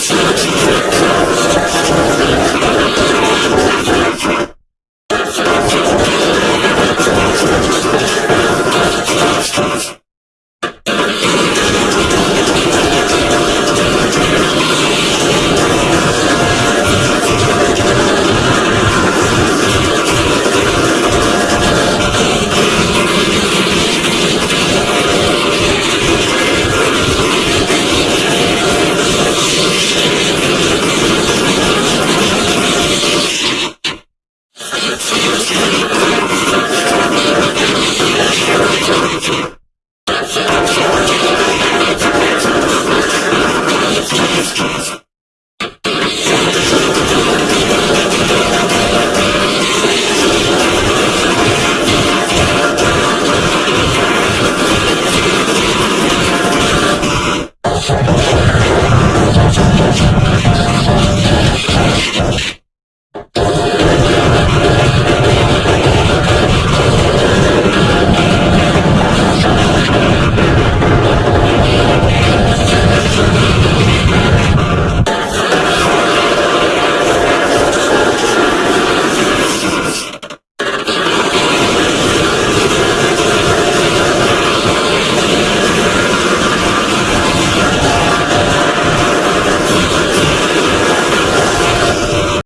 church.